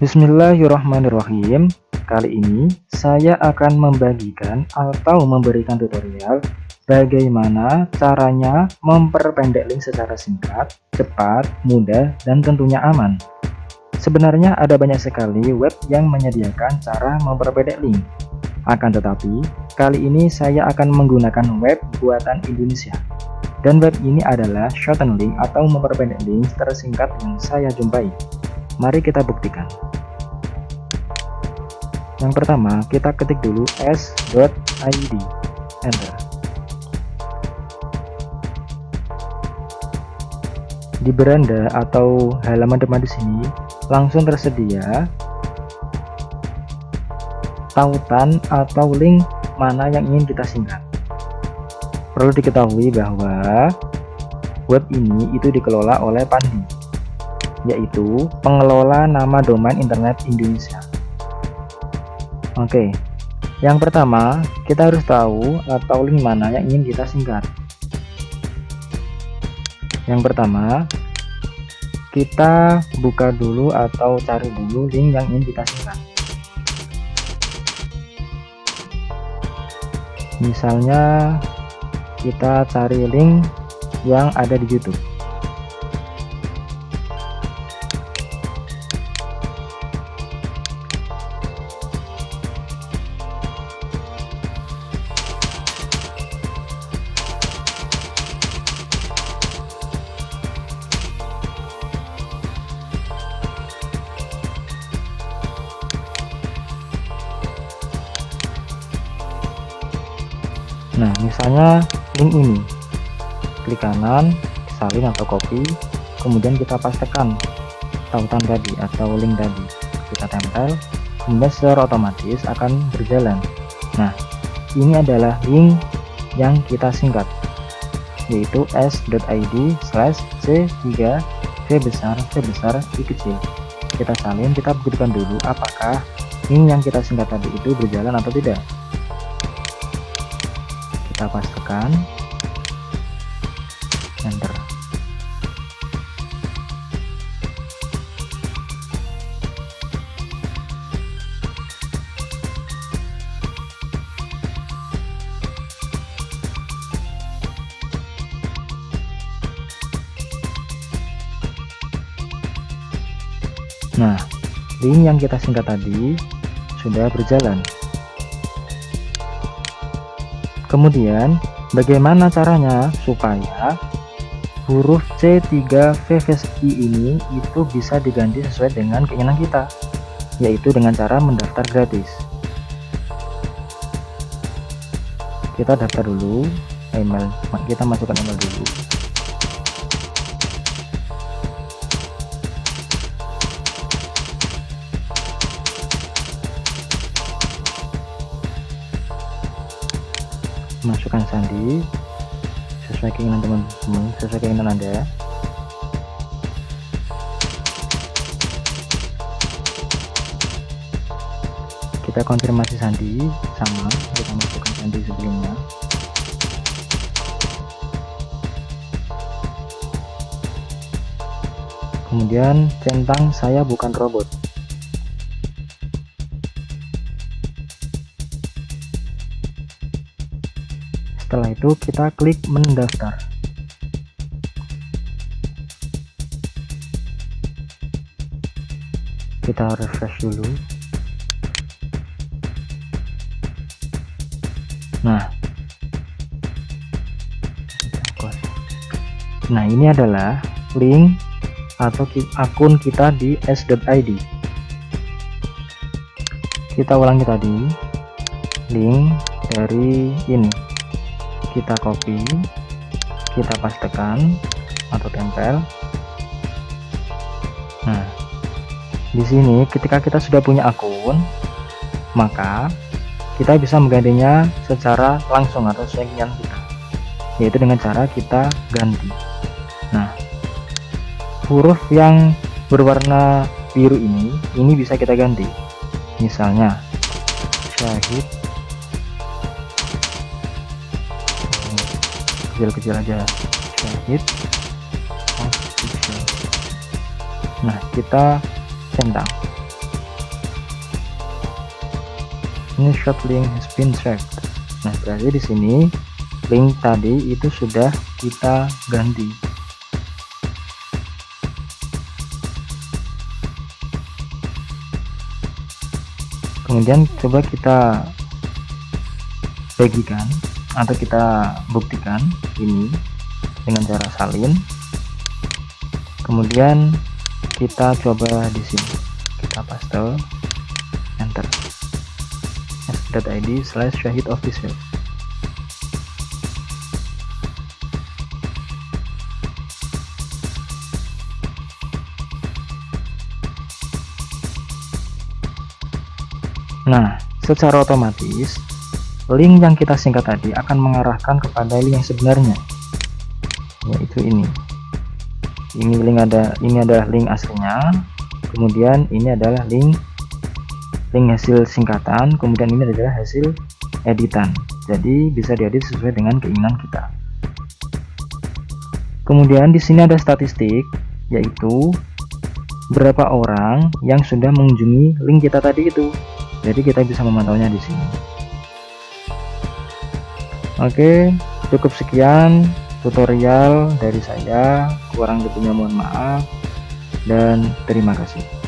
Bismillahirrahmanirrahim Kali ini saya akan membagikan atau memberikan tutorial bagaimana caranya memperpendek link secara singkat, cepat, mudah, dan tentunya aman. Sebenarnya ada banyak sekali web yang menyediakan cara memperpendek link. Akan tetapi, kali ini saya akan menggunakan web buatan Indonesia. Dan web ini adalah shorten link atau memperpendek link tersingkat yang saya jumpai. Mari kita buktikan. Yang pertama, kita ketik dulu s.id. Enter. Di beranda atau halaman depan di sini langsung tersedia tautan atau link mana yang ingin kita singkat. Perlu diketahui bahwa web ini itu dikelola oleh Pandi yaitu pengelola nama domain internet Indonesia. Oke, yang pertama kita harus tahu atau link mana yang ingin kita singkat. Yang pertama, kita buka dulu atau cari dulu link yang ingin kita singkat. Misalnya kita cari link yang ada di YouTube. Nah misalnya link ini klik kanan salin atau copy kemudian kita pastekan tautan tadi atau link tadi. Kita tempel kemudian secara otomatis akan berjalan. Nah ini adalah link yang kita singkat yaitu s.id slash c3 v besar v besar i kecil. Kita salin kita buktikan dulu apakah link yang kita singkat tadi itu berjalan atau tidak kita pastikan enter Nah, link yang kita singkat tadi sudah berjalan. Kemudian, bagaimana caranya supaya huruf C3VVSI ini itu bisa diganti sesuai dengan keinginan kita, yaitu dengan cara mendaftar gratis. Kita daftar dulu email, kita masukkan email dulu. Masukkan sandi. Sesuai keinginan teman-teman sesuai keinginan anda. Kita konfirmasi sandi sama kita masukkan sandi sebelumnya. Kemudian centang saya bukan robot itu kita klik mendaftar. Kita refresh dulu. Nah. Nah ini adalah link atau akun kita di s.id kita ulangi tadi link dari ini kita copy kita pastekan atau tempel. Nah di sini ketika kita sudah punya akun maka kita bisa menggantinya secara langsung atau sesuai kita yaitu dengan cara kita ganti. Nah huruf yang berwarna biru ini ini bisa kita ganti. Misalnya syahid kecil-kecil aja. Kita hit nah kita centang. Ini short link has been nah berarti di sini link tadi itu sudah kita ganti. Kemudian coba kita bagikan atau kita buktikan ini dengan cara salin. Kemudian kita coba di sini. Kita paste enter. S.id slash syahid official. Nah, secara otomatis link yang kita singkat tadi akan mengarahkan kepada link yang sebenarnya. Yaitu ini. Ini link ada ini adalah link aslinya. Kemudian ini adalah link link hasil singkatan. Kemudian ini adalah hasil editan. Jadi bisa diedit sesuai dengan keinginan kita. Kemudian di sini ada statistik yaitu berapa orang yang sudah mengunjungi link kita tadi itu. Jadi kita bisa memantaunya di sini Oke cukup sekian tutorial dari saya. Kurang lebihnya mohon maaf. Dan terima kasih